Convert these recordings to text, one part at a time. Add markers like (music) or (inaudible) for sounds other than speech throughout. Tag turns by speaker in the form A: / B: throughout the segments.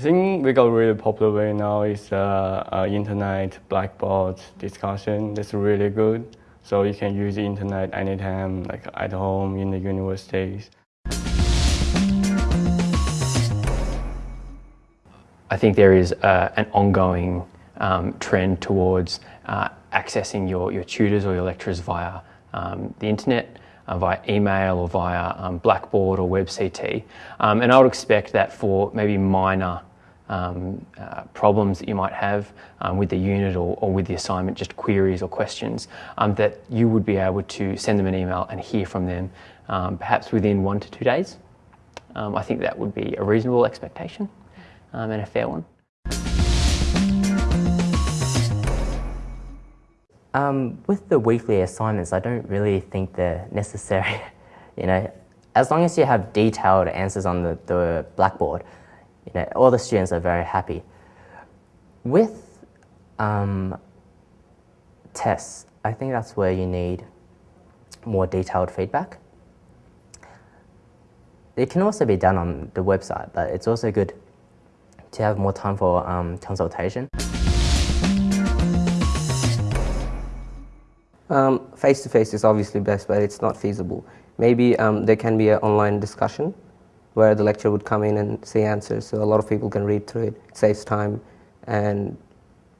A: think we got really popular right now is uh, uh, internet blackboard discussion. That's really good. So you can use the internet anytime, like at home, in the universities.
B: I think there is uh, an ongoing um, trend towards uh, accessing your, your tutors or your lecturers via um, the internet, uh, via email or via um, Blackboard or WebCT. Um, and I would expect that for maybe minor um, uh, problems that you might have um, with the unit or, or, with the assignment, just queries or questions, um, that you would be able to send them an email and hear from them um, perhaps within one to two days. I think that would be a reasonable expectation and a fair one.
C: Um, with the weekly assignments, I don't really think they're necessary. (laughs) you know, as long as you have detailed answers on the, the blackboard, you know, all the students are very happy. With um, tests, I think that's where you need more detailed feedback. It can also be done on the website, but it's also good to have more time for um, consultation.
D: Um, face-to-face is obviously best, but it's not feasible. Maybe um, there can be an online discussion where the lecturer would come in and say answers, so a lot of people can read through it. It saves time, and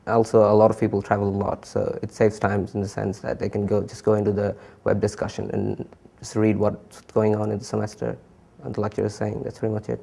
D: also a lot of people travel a lot, so it saves time in the sense that they can go just go into the web discussion and just read what's going on in the semester and the lecturer is saying. That's pretty much it.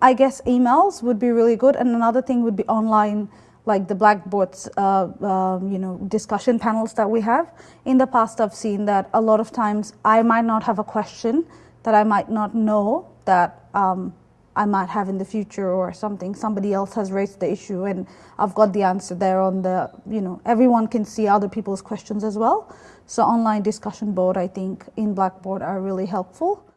E: I guess emails would be really good, and another thing would be online like the blackboards, uh, uh, you know, discussion panels that we have. In the past, I've seen that a lot of times I might not have a question that I might not know that um, I might have in the future or something. Somebody else has raised the issue and I've got the answer there on the, you know, everyone can see other people's questions as well. So online discussion board, I think, in Blackboard are really helpful.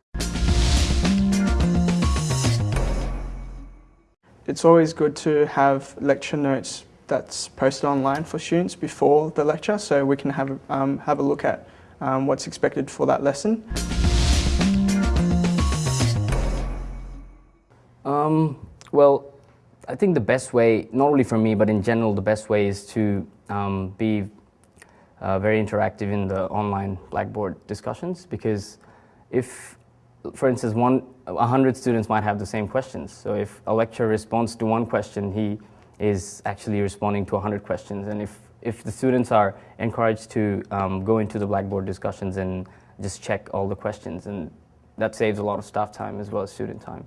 F: It's always good to have lecture notes that's posted online for students before the lecture so we can have, um, have a look at um, what's expected for that lesson.
G: Um, well, I think the best way, not only for me, but in general, the best way is to um, be uh, very interactive in the online Blackboard discussions because if, for instance, one 100 students might have the same questions. So if a lecturer responds to one question, he is actually responding to 100 questions. And if, if the students are encouraged to um, go into the Blackboard discussions and just check all the questions, and that saves a lot of staff time as well as student time.